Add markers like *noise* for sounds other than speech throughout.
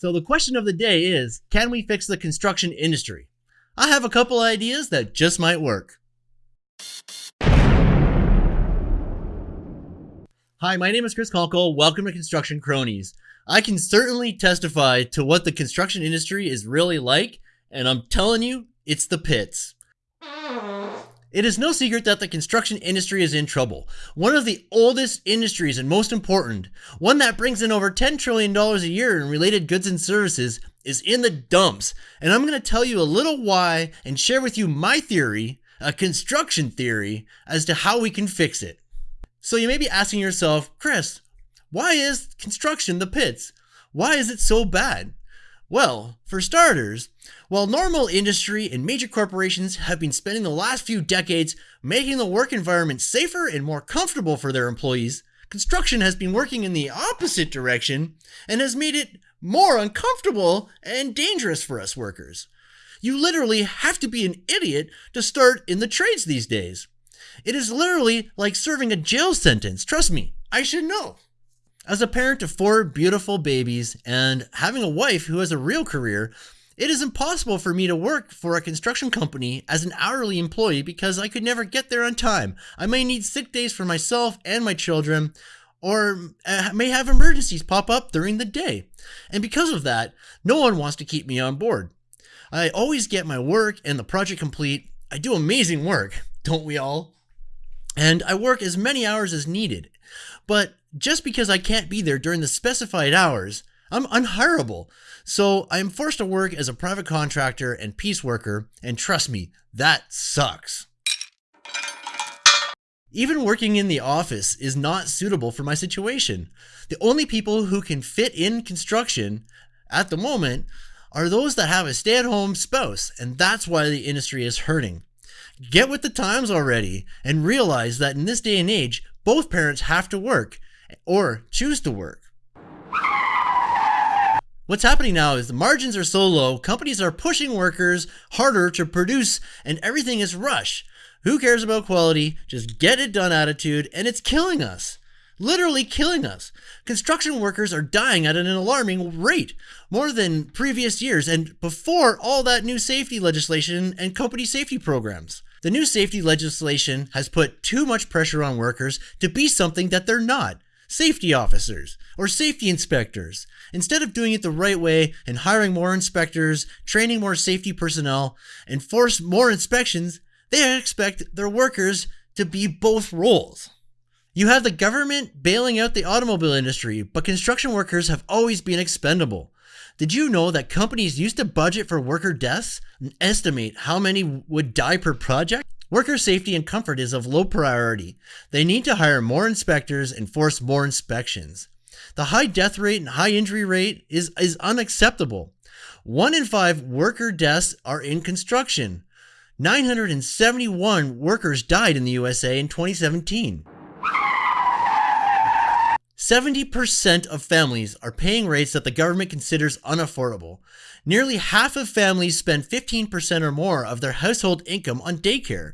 So the question of the day is, can we fix the construction industry? I have a couple ideas that just might work. Hi, my name is Chris Conkle. Welcome to Construction Cronies. I can certainly testify to what the construction industry is really like, and I'm telling you, it's the pits. It is no secret that the construction industry is in trouble. One of the oldest industries and most important, one that brings in over $10 trillion a year in related goods and services, is in the dumps. And I'm going to tell you a little why and share with you my theory, a construction theory, as to how we can fix it. So you may be asking yourself, Chris, why is construction the pits? Why is it so bad? Well, for starters, while normal industry and major corporations have been spending the last few decades making the work environment safer and more comfortable for their employees, construction has been working in the opposite direction and has made it more uncomfortable and dangerous for us workers. You literally have to be an idiot to start in the trades these days. It is literally like serving a jail sentence. Trust me, I should know. As a parent of four beautiful babies and having a wife who has a real career, it is impossible for me to work for a construction company as an hourly employee because I could never get there on time. I may need sick days for myself and my children, or uh, may have emergencies pop up during the day. And because of that, no one wants to keep me on board. I always get my work and the project complete. I do amazing work, don't we all? And I work as many hours as needed. But just because I can't be there during the specified hours, I'm unhirable. So I'm forced to work as a private contractor and piece worker, and trust me, that sucks. Even working in the office is not suitable for my situation. The only people who can fit in construction at the moment are those that have a stay at home spouse, and that's why the industry is hurting. Get with the times already and realize that in this day and age, both parents have to work or choose to work. What's happening now is the margins are so low, companies are pushing workers harder to produce, and everything is rush. Who cares about quality? Just get it done attitude, and it's killing us. Literally killing us. Construction workers are dying at an alarming rate, more than previous years, and before all that new safety legislation and company safety programs. The new safety legislation has put too much pressure on workers to be something that they're not safety officers or safety inspectors. Instead of doing it the right way and hiring more inspectors, training more safety personnel, and force more inspections, they expect their workers to be both roles. You have the government bailing out the automobile industry, but construction workers have always been expendable. Did you know that companies used to budget for worker deaths and estimate how many would die per project? Worker safety and comfort is of low priority. They need to hire more inspectors and force more inspections. The high death rate and high injury rate is, is unacceptable. One in five worker deaths are in construction. 971 workers died in the USA in 2017. 70% of families are paying rates that the government considers unaffordable. Nearly half of families spend 15% or more of their household income on daycare.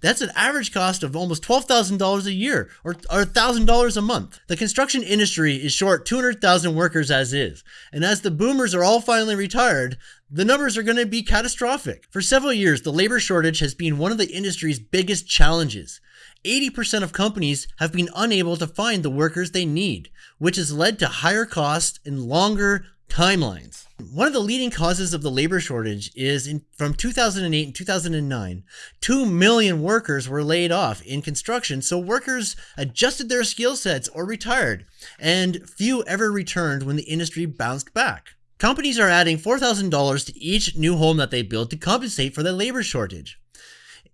That's an average cost of almost $12,000 a year or, or $1,000 a month. The construction industry is short 200,000 workers as is. And as the boomers are all finally retired, the numbers are going to be catastrophic. For several years, the labor shortage has been one of the industry's biggest challenges. 80% of companies have been unable to find the workers they need, which has led to higher costs and longer timelines. One of the leading causes of the labor shortage is in, from 2008 and 2009, 2 million workers were laid off in construction, so workers adjusted their skill sets or retired, and few ever returned when the industry bounced back. Companies are adding $4,000 to each new home that they build to compensate for the labor shortage.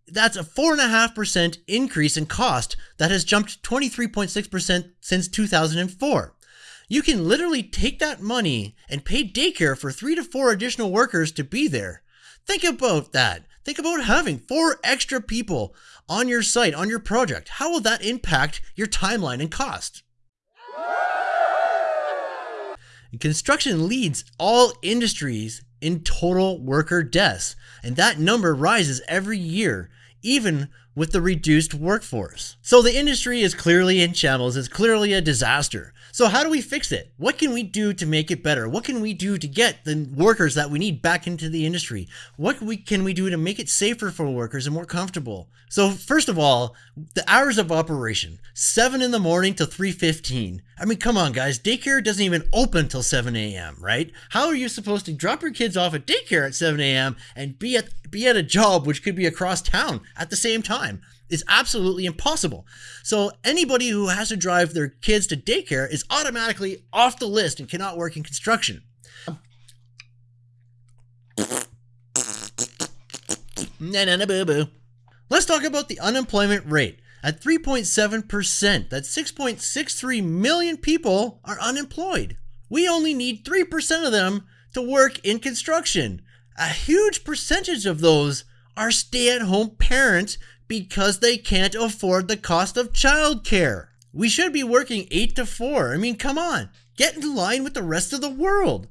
That's a 4.5% increase in cost that has jumped 23.6% since 2004. You can literally take that money and pay daycare for three to four additional workers to be there. Think about that. Think about having four extra people on your site, on your project. How will that impact your timeline and cost? Construction leads all industries in total worker deaths, and that number rises every year, even with the reduced workforce. So the industry is clearly in shambles, it's clearly a disaster. So, how do we fix it? What can we do to make it better? What can we do to get the workers that we need back into the industry? What we, can we do to make it safer for workers and more comfortable? So, first of all, the hours of operation 7 in the morning to 3:15. I mean, come on, guys. Daycare doesn't even open till 7 a.m., right? How are you supposed to drop your kids off at daycare at 7 a.m. and be at be at a job which could be across town at the same time? Is absolutely impossible. So anybody who has to drive their kids to daycare is automatically off the list and cannot work in construction. Na na na boo boo. Let's talk about the unemployment rate. At 3.7%, that's 6.63 million people are unemployed. We only need 3% of them to work in construction. A huge percentage of those are stay at home parents because they can't afford the cost of childcare. We should be working 8 to 4. I mean, come on, get in line with the rest of the world.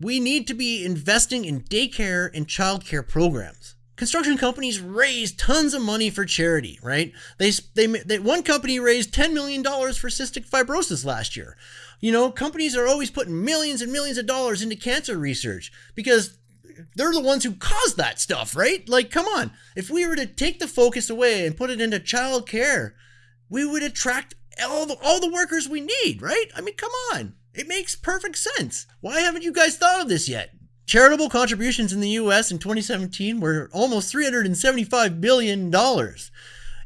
We need to be investing in daycare and childcare programs. Construction companies raise tons of money for charity, right? They, they, they one company raised $10 million for cystic fibrosis last year. You know, companies are always putting millions and millions of dollars into cancer research because they're the ones who caused that stuff, right? Like, come on. If we were to take the focus away and put it into child care, we would attract all the, all the workers we need, right? I mean, come on. It makes perfect sense. Why haven't you guys thought of this yet? Charitable contributions in the US in 2017 were almost $375 billion.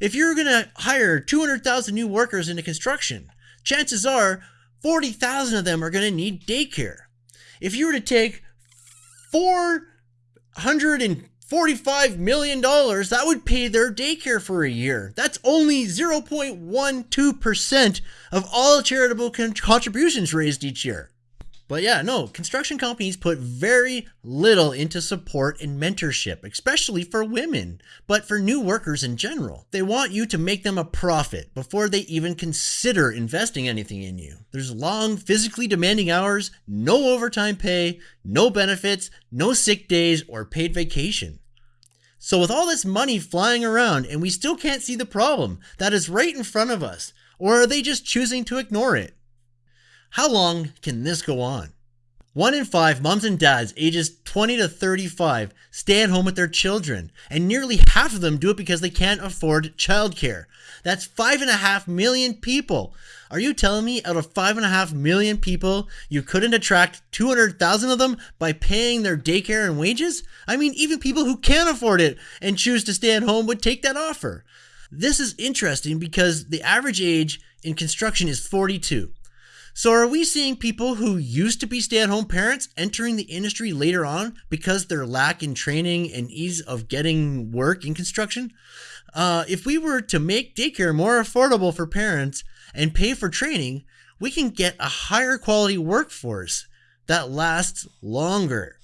If you're going to hire 200,000 new workers into construction, chances are 40,000 of them are going to need daycare. If you were to take $445 million, that would pay their daycare for a year. That's only 0.12% of all charitable contributions raised each year. But yeah, no, construction companies put very little into support and mentorship, especially for women, but for new workers in general. They want you to make them a profit before they even consider investing anything in you. There's long, physically demanding hours, no overtime pay, no benefits, no sick days, or paid vacation. So, with all this money flying around and we still can't see the problem that is right in front of us, or are they just choosing to ignore it? How long can this go on? One in five moms and dads ages 20 to 35 stay at home with their children, and nearly half of them do it because they can't afford childcare. That's five and a half million people. Are you telling me out of five and a half million people, you couldn't attract 200,000 of them by paying their daycare and wages? I mean, even people who can't afford it and choose to stay at home would take that offer. This is interesting because the average age in construction is 42. So, are we seeing people who used to be stay at home parents entering the industry later on because their lack in training and ease of getting work in construction? Uh, if we were to make daycare more affordable for parents and pay for training, we can get a higher quality workforce that lasts longer.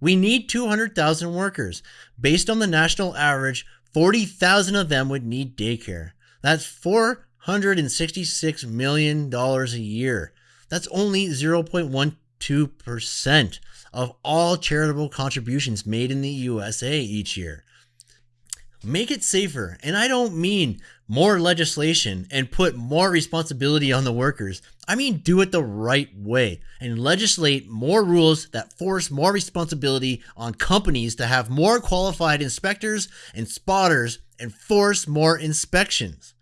We need 200,000 workers. Based on the national average, 40,000 of them would need daycare. That's 4 $166 million a year. That's only 0.12% of all charitable contributions made in the USA each year. Make it safer, and I don't mean more legislation and put more responsibility on the workers. I mean do it the right way and legislate more rules that force more responsibility on companies to have more qualified inspectors and spotters and force more inspections.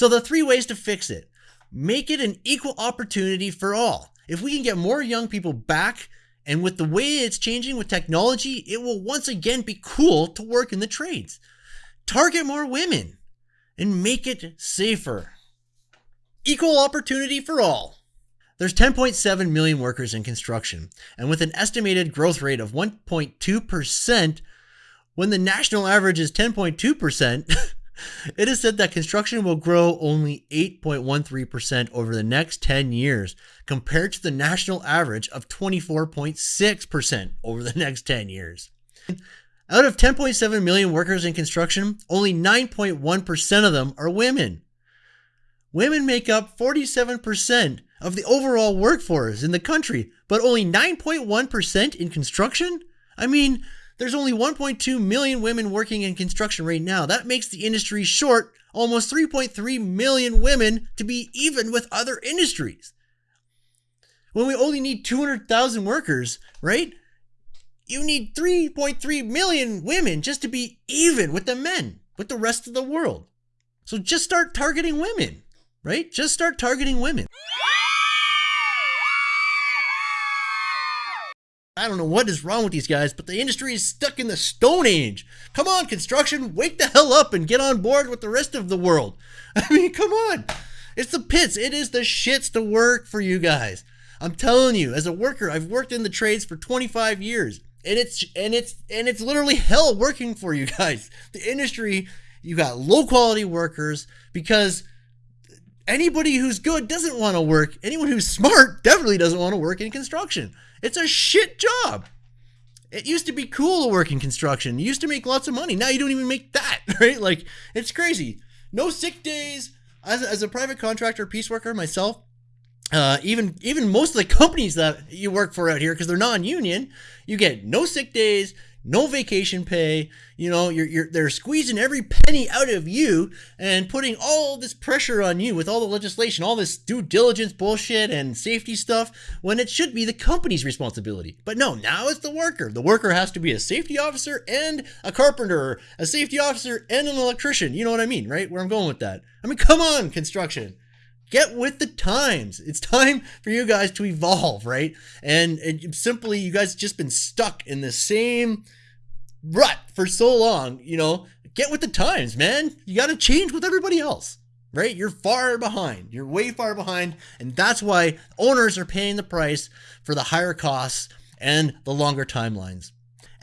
So the three ways to fix it. Make it an equal opportunity for all. If we can get more young people back, and with the way it's changing with technology, it will once again be cool to work in the trades. Target more women and make it safer. Equal opportunity for all. There's 10.7 million workers in construction, and with an estimated growth rate of 1.2%, when the national average is 10.2%, *laughs* It is said that construction will grow only 8.13% over the next 10 years, compared to the national average of 24.6% over the next 10 years. Out of 10.7 million workers in construction, only 9.1% of them are women. Women make up 47% of the overall workforce in the country, but only 9.1% in construction? I mean, There's only 1.2 million women working in construction right now. That makes the industry short almost 3.3 million women to be even with other industries. When we only need 200,000 workers, right? You need 3.3 million women just to be even with the men, with the rest of the world. So just start targeting women, right? Just start targeting women. I don't know what is wrong with these guys, but the industry is stuck in the Stone Age. Come on, construction, wake the hell up and get on board with the rest of the world. *laughs* I mean, come on. It's the pits. It is the shits to work for you guys. I'm telling you, as a worker, I've worked in the trades for 25 years. And it's and it's and it's literally hell working for you *laughs* guys. The industry, you got low quality workers because anybody who's good doesn't want to work. Anyone who's smart definitely doesn't want to work in construction. It's a shit job. It used to be cool to work in construction. You used to make lots of money. Now you don't even make that, *laughs* right? Like it's crazy. No sick days. As, as a private contractor, piece worker myself, uh, even even most of the companies that you work for out here, because they're non-union, you get no sick days, no vacation pay. You know, you're, you're they're squeezing every penny out of you and putting all this pressure on you with all the legislation, all this due diligence bullshit and safety stuff when it should be the company's responsibility. But no, now it's the worker. The worker has to be a safety officer and a carpenter, a safety officer and an electrician. You know what I mean, right? Where I'm going with that. I mean, come on, construction get with the times. It's time for you guys to evolve, right? And, simply, you guys just been stuck in the same rut for so long. You know, get with the times, man. You got to change with everybody else, right? You're far behind. You're way far behind, and that's why owners are paying the price for the higher costs and the longer timelines.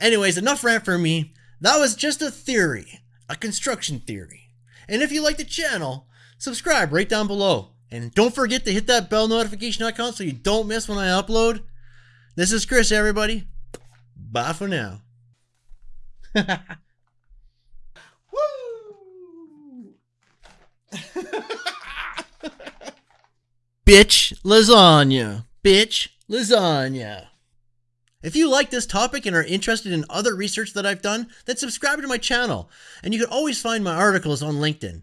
Anyways, enough rant for me. That was just a theory, a construction theory. And if you like the channel, subscribe right down below. And don't forget to hit that bell notification icon so you don't miss when I upload. This is Chris, everybody. Bye for now. *laughs* Woo! Bitch lasagna. Bitch lasagna. If you like this topic and are interested in other research that I've done, then subscribe to my channel. And you can always find my articles on LinkedIn.